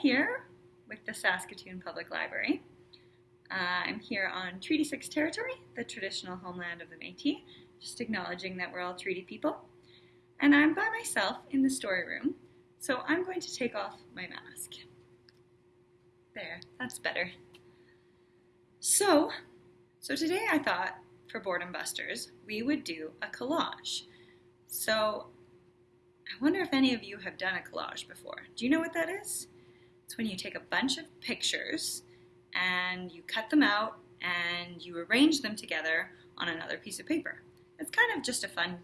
here with the Saskatoon Public Library. Uh, I'm here on Treaty 6 territory, the traditional homeland of the Métis, just acknowledging that we're all treaty people. And I'm by myself in the story room, so I'm going to take off my mask. There, that's better. So, so today I thought for Boredom Busters we would do a collage. So I wonder if any of you have done a collage before. Do you know what that is? It's when you take a bunch of pictures and you cut them out and you arrange them together on another piece of paper. It's kind of just a fun,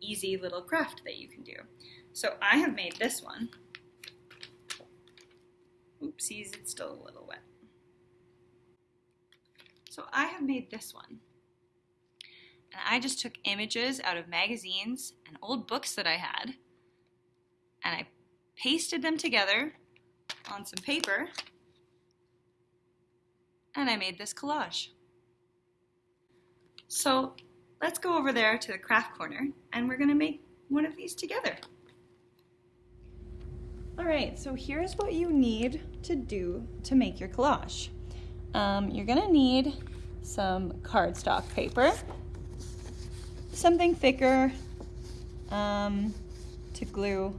easy little craft that you can do. So I have made this one. Oopsies, it's still a little wet. So I have made this one. And I just took images out of magazines and old books that I had, and I pasted them together on some paper, and I made this collage. So let's go over there to the craft corner, and we're gonna make one of these together. All right, so here's what you need to do to make your collage. Um, you're gonna need some cardstock paper, something thicker um, to glue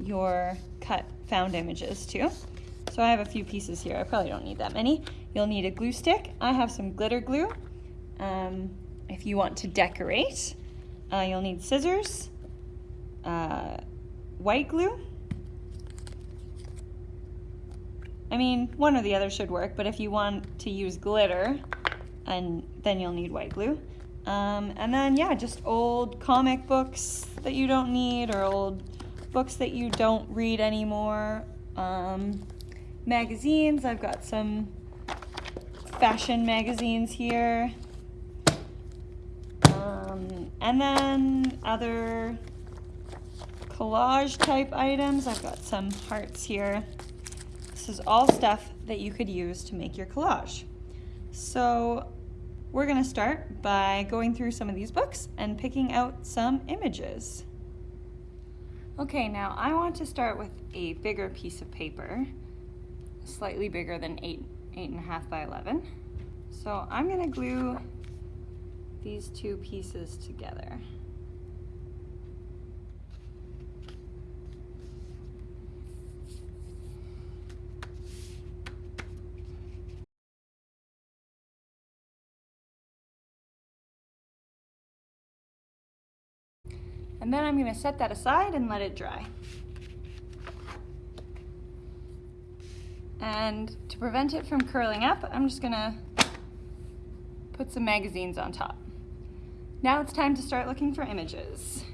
your cut found images too. So I have a few pieces here. I probably don't need that many. You'll need a glue stick. I have some glitter glue. Um, if you want to decorate, uh, you'll need scissors, uh, white glue, I mean, one or the other should work, but if you want to use glitter, and then you'll need white glue. Um, and then, yeah, just old comic books that you don't need or old books that you don't read anymore. Um, magazines, I've got some fashion magazines here. Um, and then other collage type items, I've got some hearts here. This is all stuff that you could use to make your collage. So we're gonna start by going through some of these books and picking out some images. Okay, now I want to start with a bigger piece of paper, slightly bigger than eight, eight and a half by 11. So I'm gonna glue these two pieces together. And then I'm gonna set that aside and let it dry. And to prevent it from curling up, I'm just gonna put some magazines on top. Now it's time to start looking for images.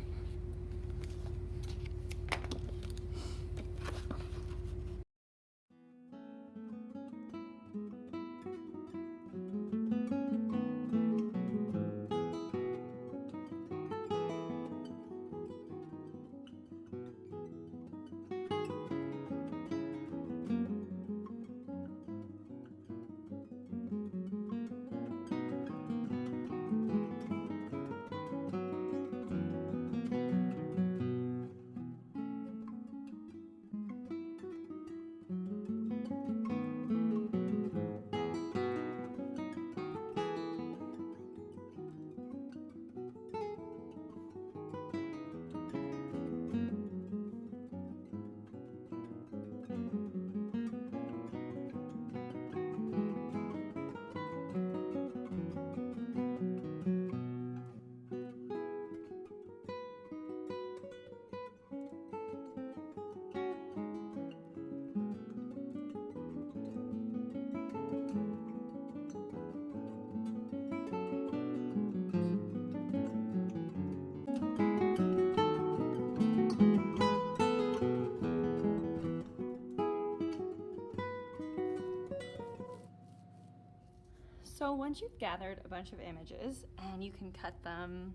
So once you've gathered a bunch of images and you can cut them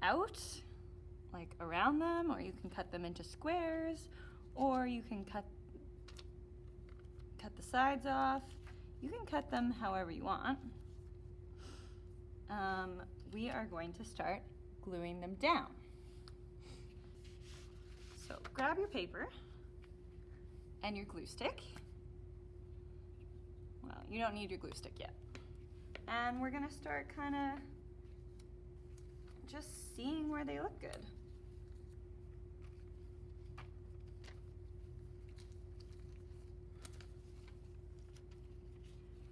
out, like around them, or you can cut them into squares, or you can cut cut the sides off. You can cut them however you want. Um, we are going to start gluing them down. So grab your paper and your glue stick. You don't need your glue stick yet. And we're gonna start kind of just seeing where they look good.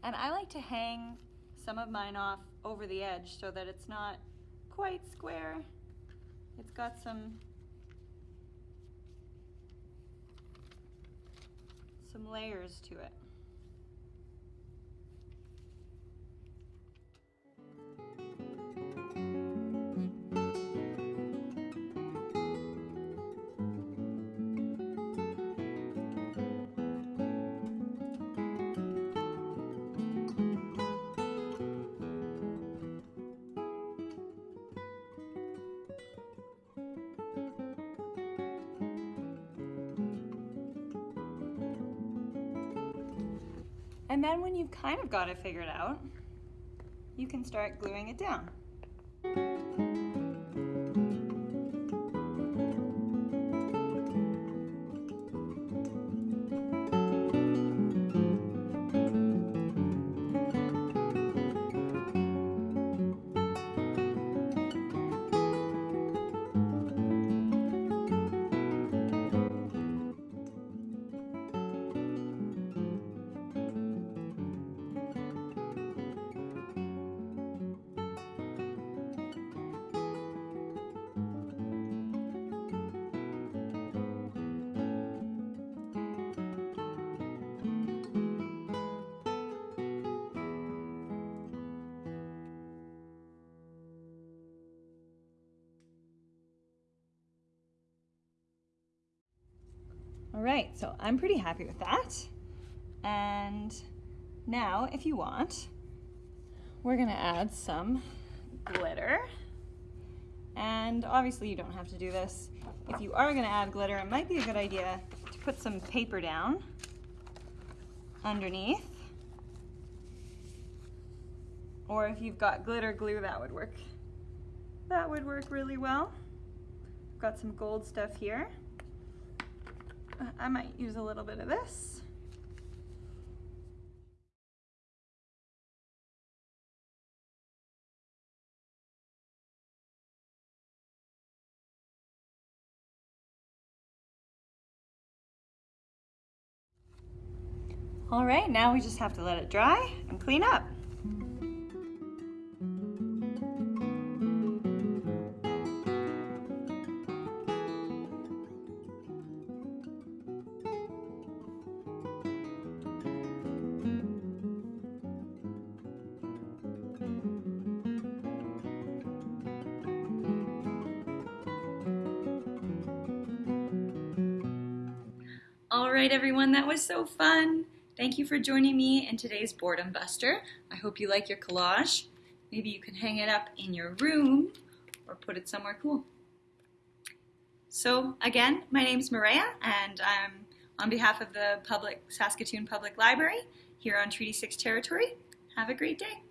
And I like to hang some of mine off over the edge so that it's not quite square. It's got some some layers to it. And then when you've kind of got it figured out, you can start gluing it down. All right, so I'm pretty happy with that. And now, if you want, we're gonna add some glitter. And obviously you don't have to do this. If you are gonna add glitter, it might be a good idea to put some paper down underneath. Or if you've got glitter glue, that would work. That would work really well. I've got some gold stuff here. I might use a little bit of this. All right, now we just have to let it dry and clean up. All right, everyone, that was so fun. Thank you for joining me in today's Boredom Buster. I hope you like your collage. Maybe you can hang it up in your room or put it somewhere cool. So again, my name is Maria and I'm on behalf of the public Saskatoon Public Library here on Treaty 6 territory. Have a great day.